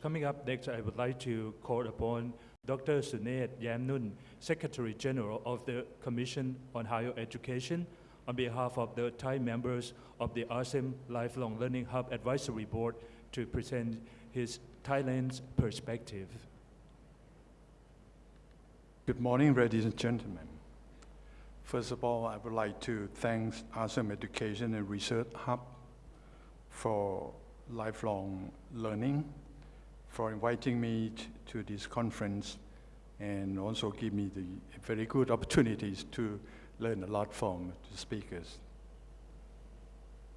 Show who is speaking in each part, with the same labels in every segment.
Speaker 1: Coming up next, I would like to call upon Dr. Sumet Yamnoon, Secretary General of the Commission on Higher Education, on behalf of the Thai members of the ASEM Lifelong Learning Hub Advisory Board, to present his Thailand's perspective.
Speaker 2: Good morning, ladies and gentlemen. First of all, I would like to thank ASEM Education and Research Hub for lifelong learning, for inviting me to this conference, and also give me the very good opportunities to learn a lot from the speakers.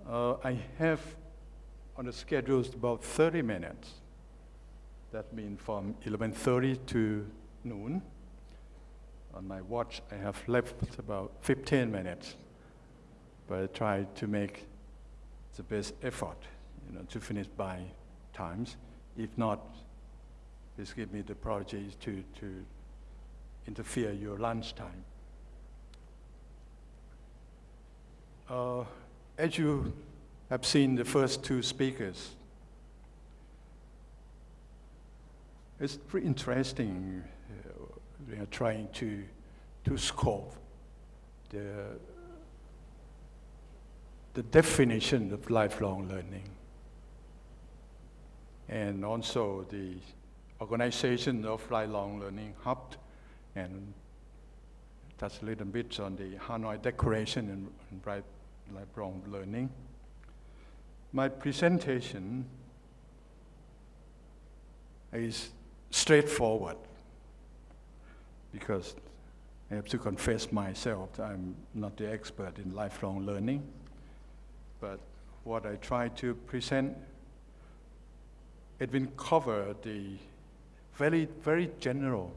Speaker 2: Uh, I have on the schedule about 30 minutes. That means from 11:30 to noon. On my watch, I have left about 15 minutes, but I try to make the best effort, you know, to finish by times. If not, please give me the apologies to, to interfere your lunchtime. Uh, as you have seen the first two speakers, it's pretty interesting. Uh, are trying to, to scope the, the definition of lifelong learning and also the organization of lifelong learning hub and touch a little bit on the Hanoi Declaration and, lifelong learning. My presentation is straightforward because I have to confess myself, I'm not the expert in lifelong learning, but what I try to present, it will cover the very, very general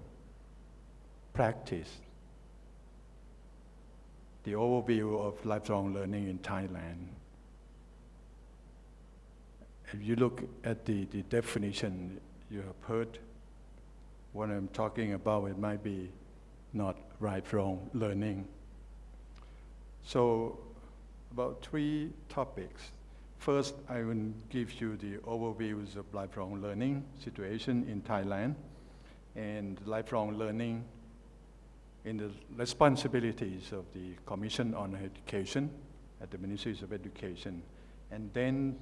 Speaker 2: practice, the overview of lifelong learning in Thailand. If you look at the, the definition you have heard, what I'm talking about, it might be not lifelong learning. So, about three topics. First, I will give you the overviews of lifelong learning situation in Thailand and lifelong learning in the responsibilities of the Commission on Education at the Ministries of Education. And then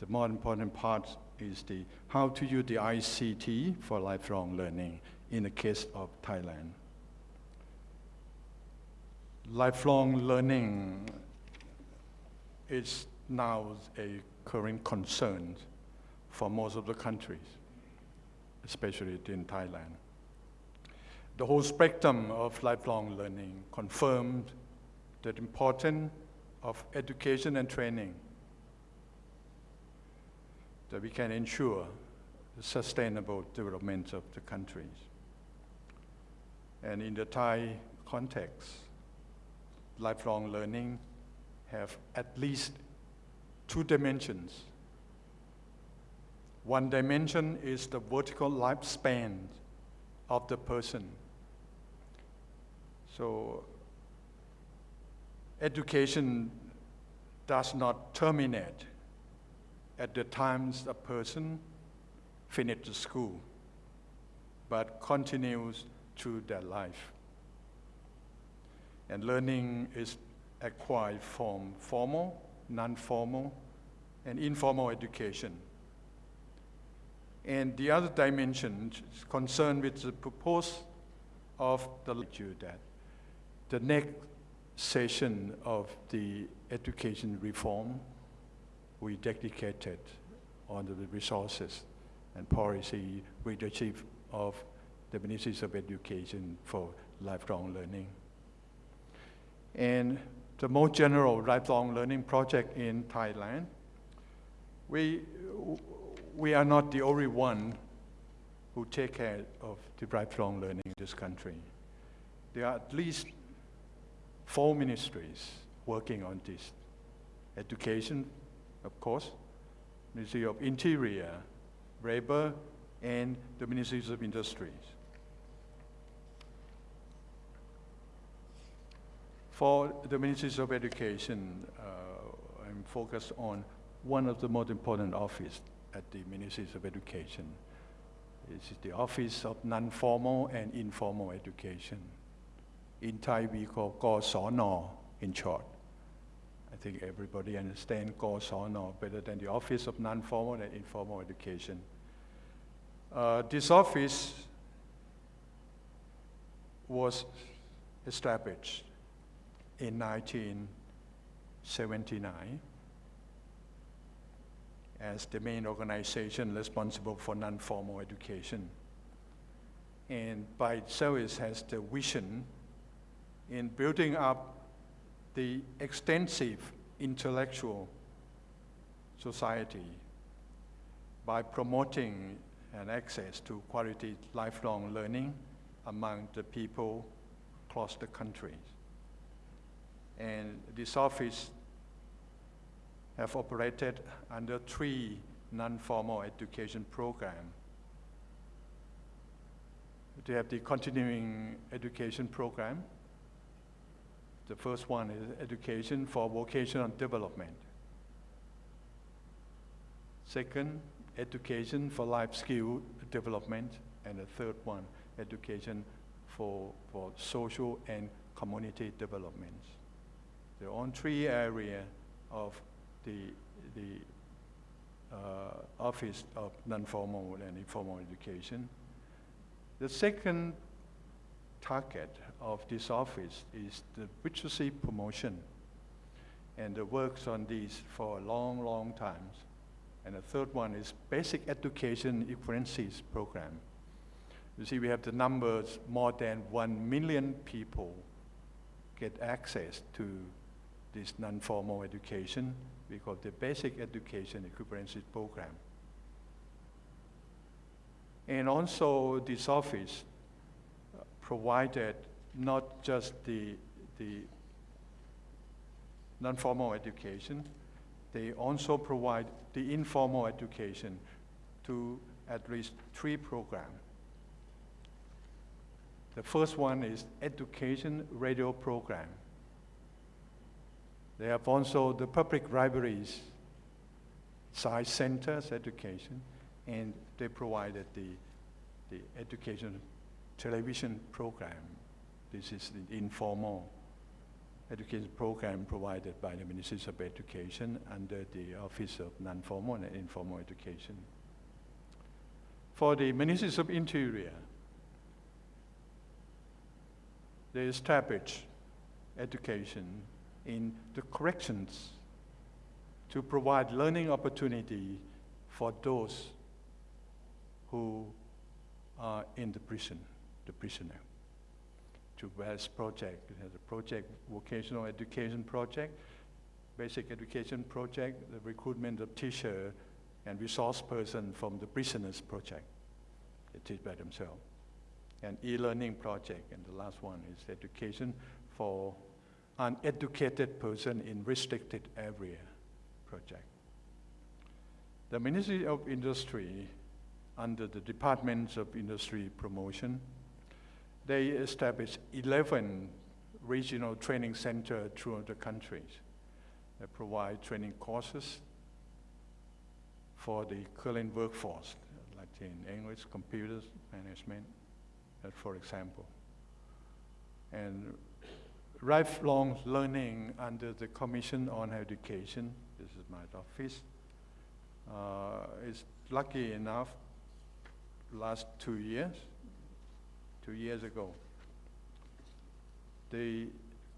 Speaker 2: the more important part is the how to use the ICT for lifelong learning in the case of Thailand. Lifelong learning is now a current concern for most of the countries, especially in Thailand. The whole spectrum of lifelong learning confirmed the importance of education and training that we can ensure the sustainable development of the countries. And in the Thai context, lifelong learning have at least two dimensions. One dimension is the vertical lifespan of the person. So education does not terminate at the times a person finishes school, but continues through their life. And learning is acquired from formal, non-formal, and informal education. And the other dimension is concerned with the purpose of the lecture that the next session of the education reform we dedicated on the resources and policy leadership of the Ministries of Education for lifelong learning. And the most general lifelong learning project in Thailand, we, we are not the only one who take care of the lifelong learning in this country. There are at least four ministries working on this. Education, of course, Ministry of Interior, Labor, and the Ministries of Industries. For the Ministries of Education, uh, I'm focused on one of the most important offices at the Ministry of Education. Is the Office of Non-Formal and Informal Education. In Thai, we call GSONO in short. I think everybody understands GSONO better than the Office of Non-Formal and Informal Education. Uh, this office was established in 1979 as the main organization responsible for non-formal education. And by itself it has the vision in building up the extensive intellectual society by promoting an access to quality lifelong learning among the people across the country. And this office have operated under three non-formal education programs. They have the continuing education program. The first one is education for vocational development. Second, education for life skill development. And the third one, education for, for social and community development. They're on three areas of the, the uh, Office of Non-Formal and Informal Education. The second target of this office is the literacy promotion. And the works on these for a long, long time. And the third one is basic education equivalencies program. You see, we have the numbers, more than one million people get access to this non-formal education we call the Basic Education Equivalency Program. And also this office uh, provided not just the, the non-formal education, they also provide the informal education to at least three programs. The first one is education radio program. They have also the public libraries, science centers, education, and they provided the, the education television program. This is the informal education program provided by the Ministry of Education under the Office of Non-Formal and Informal Education. For the Ministry of Interior, they established education in the corrections to provide learning opportunity for those who are in the prison, the prisoner. To various project, has a project, vocational education project, basic education project, the recruitment of teacher and resource person from the prisoners project. They teach by themselves. And e-learning project, and the last one is education for an educated person in restricted area project. The Ministry of Industry, under the Departments of Industry Promotion, they established 11 regional training centers throughout the country. They provide training courses for the current workforce, like in English, computers, management, uh, for example. And lifelong learning under the Commission on Education. This is my office. Uh, is lucky enough, last two years, two years ago, the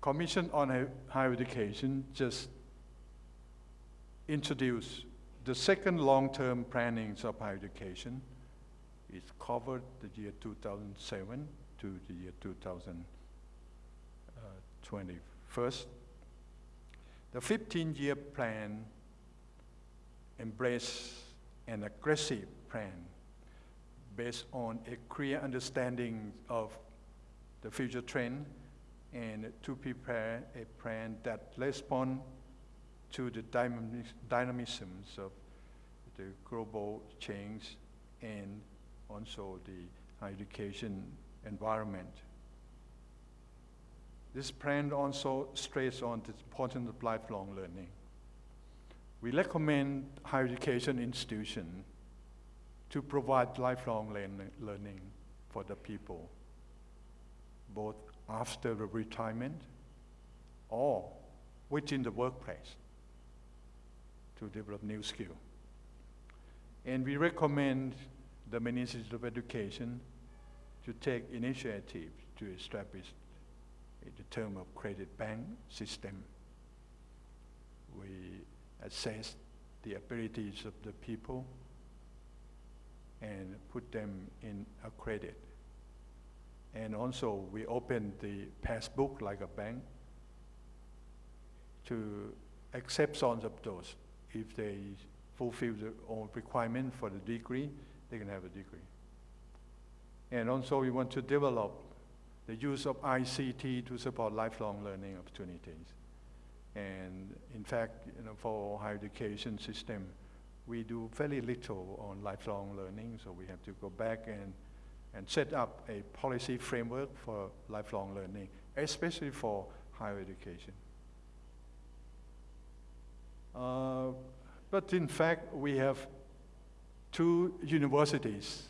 Speaker 2: Commission on Higher Education just introduced the second long-term planning of higher education. It covered the year 2007 to the year 2000. 21st. The 15-year plan embraces an aggressive plan based on a clear understanding of the future trend and to prepare a plan that responds to the dynamisms of the global change and also the education environment. This plan also stresses on the importance of lifelong learning. We recommend higher education institution to provide lifelong learning for the people, both after the retirement or within the workplace to develop new skill. And we recommend the Ministry of Education to take initiative to establish the term of credit bank system. We assess the abilities of the people and put them in a credit. And also, we open the passbook like a bank to accept some of those. If they fulfill the own requirement for the degree, they can have a degree. And also, we want to develop the use of ICT to support lifelong learning opportunities. And in fact, you know, for higher education system, we do very little on lifelong learning, so we have to go back and, and set up a policy framework for lifelong learning, especially for higher education. Uh, but in fact, we have two universities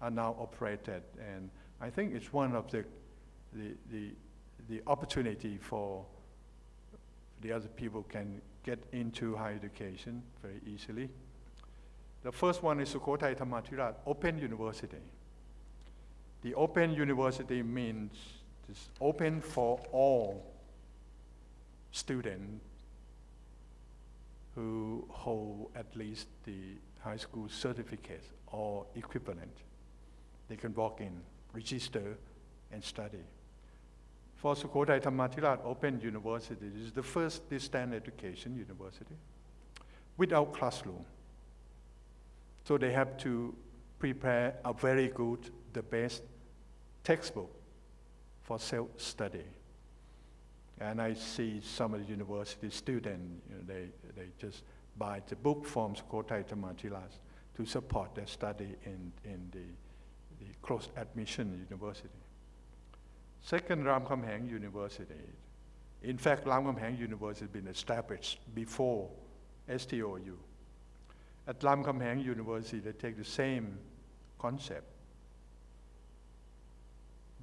Speaker 2: are now operated, and I think it's one of the, the, the, the opportunity for the other people can get into higher education very easily. The first one is Sukhothai Thammathirat Open University. The Open University means it's open for all students who hold at least the high school certificate or equivalent. They can walk in, register, and study. For Sukhothai Thammathirat Open University, this is the first distance education university without classroom. So they have to prepare a very good, the best textbook for self-study. And I see some of the university students, you know, they, they just buy the book from Sukhothai Thammathirat to support their study in, in the, the closed admission university. Second, Ramkhamhaeng University. In fact, Ramkhamhaeng University has been established before STOU. At Ramkhamhaeng University, they take the same concept,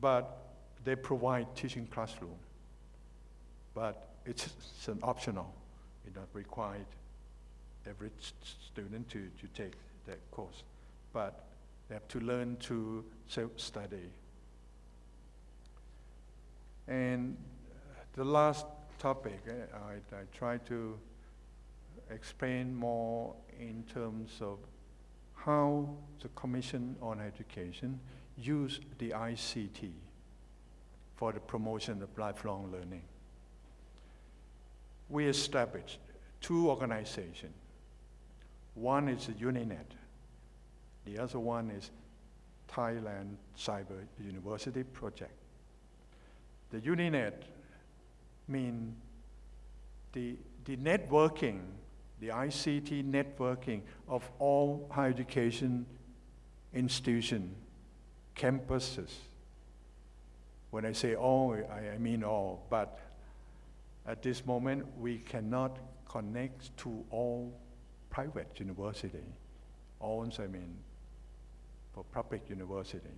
Speaker 2: but they provide teaching classroom. But it's, it's an optional. It's not required every student to, to take that course. But they have to learn to self-study. And the last topic, eh, I, I try to explain more in terms of how the Commission on Education use the ICT for the promotion of lifelong learning. We established two organizations. One is the UNINET. The other one is Thailand Cyber University Project. The UNINET mean the, the networking, the ICT networking of all higher education institutions, campuses. When I say all, I, I mean all, but at this moment, we cannot connect to all private university. All, I mean, for public university.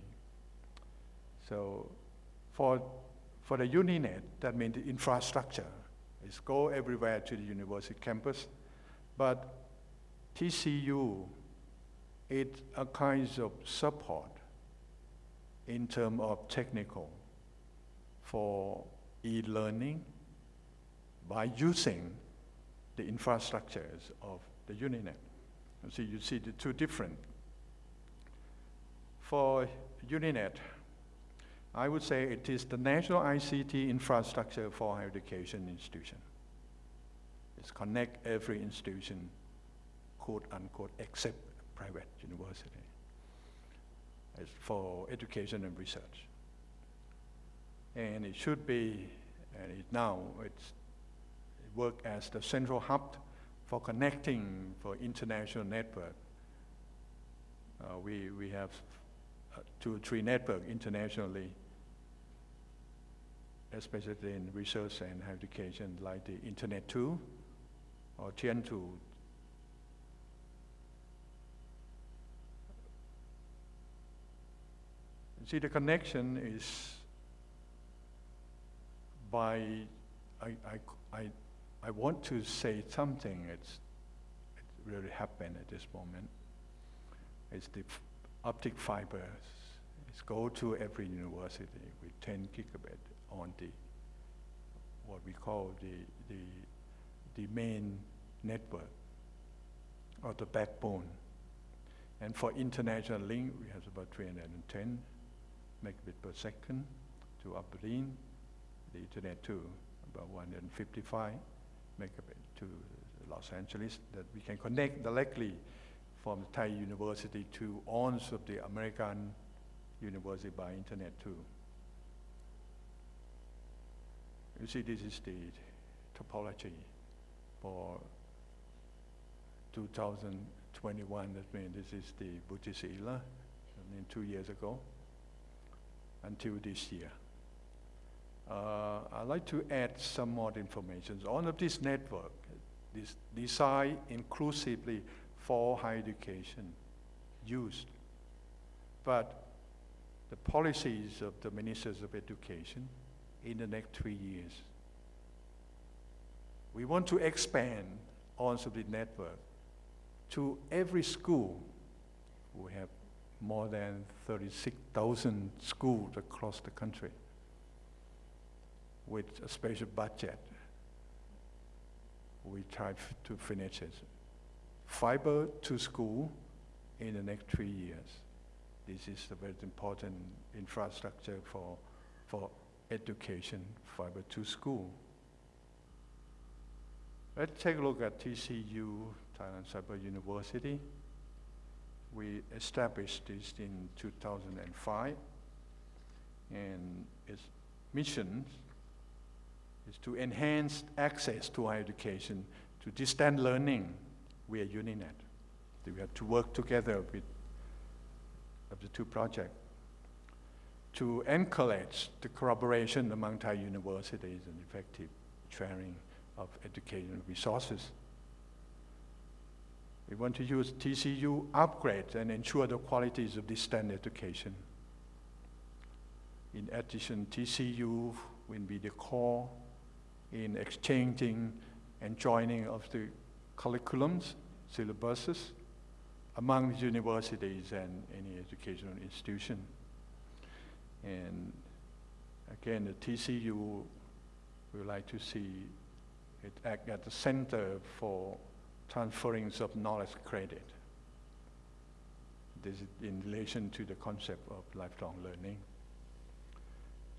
Speaker 2: So for, for the UNINET, that means the infrastructure is go everywhere to the university campus. But TCU, it a kind of support in terms of technical for e-learning by using the infrastructures of the UNINET. So you see the two different. For UNINET, I would say it is the national ICT infrastructure for higher education institution. It's connect every institution, quote unquote, except private university. It's for education and research. And it should be, and it now it's it work as the central hub for connecting for international network. Uh, we, we have uh, two or three network internationally, especially in research and higher education, like the Internet 2 or TEIN 2. See, the connection is by, I, I, I, I want to say something, it's, it really happened at this moment. It's the optic fibers. It's go to every university with 10 gigabit on the, what we call the, the, the main network or the backbone. And for international link, we have about 310 megabit per second to Abilene, the Internet2, about 155 megabit to Los Angeles, that we can connect directly from the Thai University to ons of the American University by Internet2. You see, this is the topology for 2021. That means this is the Butisila, I mean, two years ago, until this year. Uh, I'd like to add some more information. All of this network is designed inclusively for higher education used. But the policies of the ministers of education in the next three years, we want to expand also the network to every school. We have more than 36,000 schools across the country with a special budget. We try to finish it. Fiber to school in the next three years. This is a very important infrastructure for, for education, fiber to school. Let's take a look at TCU, Thailand Cyber University. We established this in 2005, and its mission is to enhance access to higher education, to distance learning via Uninet. We have to work together with the two projects to encourage the collaboration among Thai universities and effective sharing of educational resources. We want to use TCU upgrade and ensure the qualities of distance education. In addition, TCU will be the core in exchanging and joining of the curriculums, syllabuses among universities and any educational institution. And again, the TCU would like to see it act at the center for transference of knowledge credit. This is in relation to the concept of lifelong learning.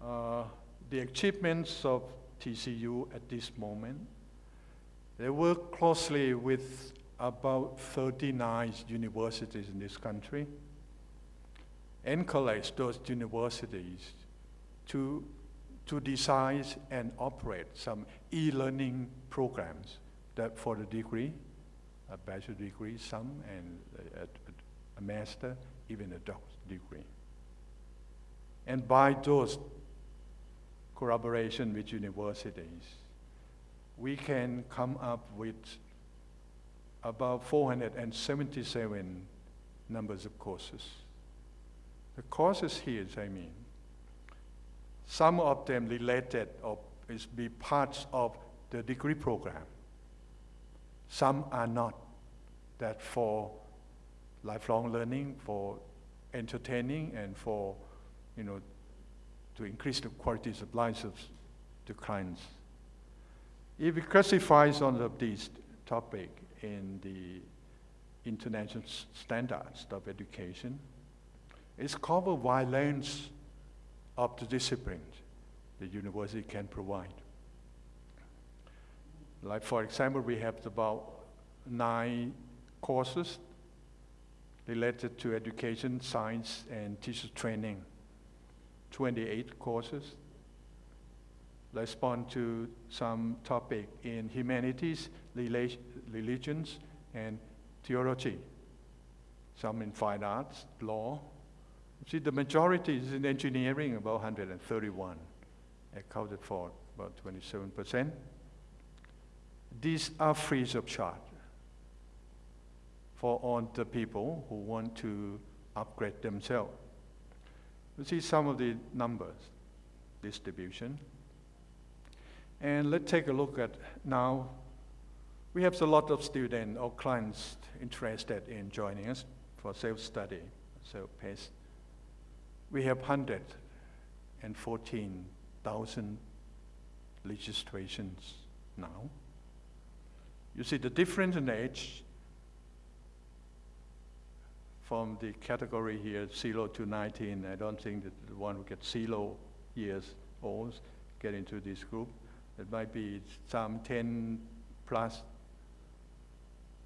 Speaker 2: Uh, the achievements of TCU at this moment, they work closely with about 39 universities in this country, encourage those universities to, to design and operate some e-learning programs that for the degree, a bachelor degree, some, and a, a, master, even a doctorate degree. And by those collaboration with universities, we can come up with about 477 numbers of courses. The courses here, I mean, some of them related or is be parts of the degree program. Some are not. That for lifelong learning, for entertaining, and for, you know, to increase the qualities of lives of the clients. If we classify some of these topic in the international standards of education, covered wide range of the disciplines the university can provide. Like for example, we have about nine courses related to education, science, and teacher training. 28 courses. Respond to some topic in humanities, religions, and theology. Some in fine arts, law. See, the majority is in engineering, about 131, accounted for about 27%. These are free of charge for all the people who want to upgrade themselves. You see some of the numbers, distribution. And let's take a look at now. We have a lot of students or clients interested in joining us for self-study, self-paced. We have 114,000 registrations now. You see the difference in age from the category here, 0 to 19. I don't think that the one who gets 0 years old get into this group. It might be some 10 plus,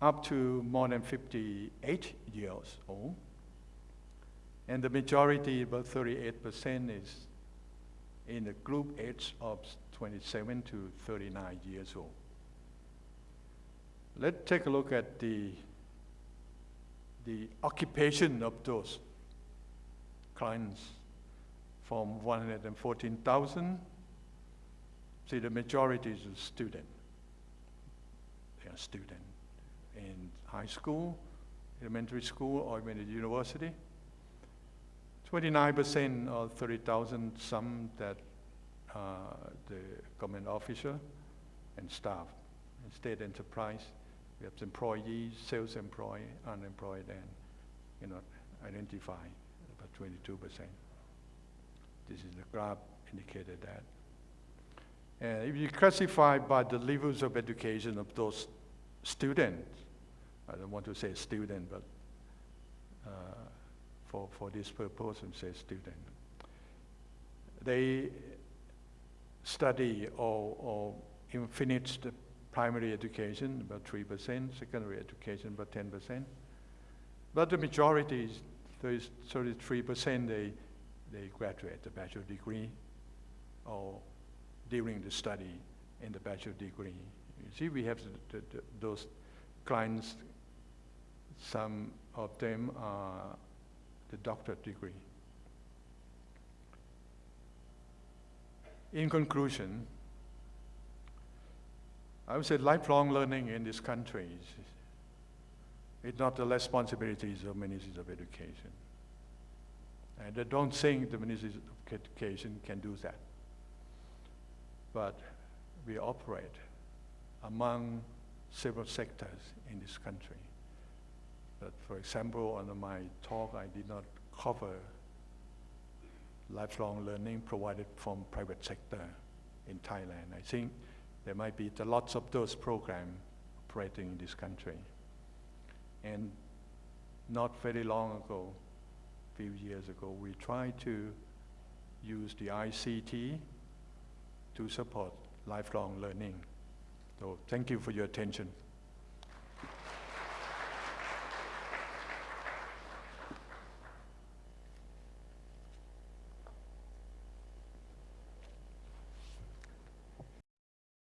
Speaker 2: up to more than 58 years old. And the majority, about 38%, is in the group age of 27 to 39 years old. Let's take a look at the, the occupation of those clients from 114,000. See, the majority is student. They are student in high school, elementary school, or even university. 29% or 30,000, some that uh, the government officer and staff, and state enterprise. We have employees, sales employee, unemployed, and you know, identify about 22%. This is the graph indicated that. And if you classify by the levels of education of those students, I don't want to say student, but uh, for, for this purpose, and say student. They study or, or the primary education, about 3%, secondary education, about 10%. But the majority, is 33%, they, they graduate the bachelor degree or during the study in the bachelor degree. You see, we have the, the, the, those clients, some of them are the doctorate degree. In conclusion, I would say lifelong learning in this country is, is not the responsibilities of ministries of education. And I don't think the ministries of education can do that. But we operate among several sectors in this country. But for example, on my talk, I did not cover lifelong learning provided from private sector in Thailand. I think there might be lots of those programs operating in this country. And not very long ago, a few years ago, we tried to use the ICT to support lifelong learning. So thank you for your attention.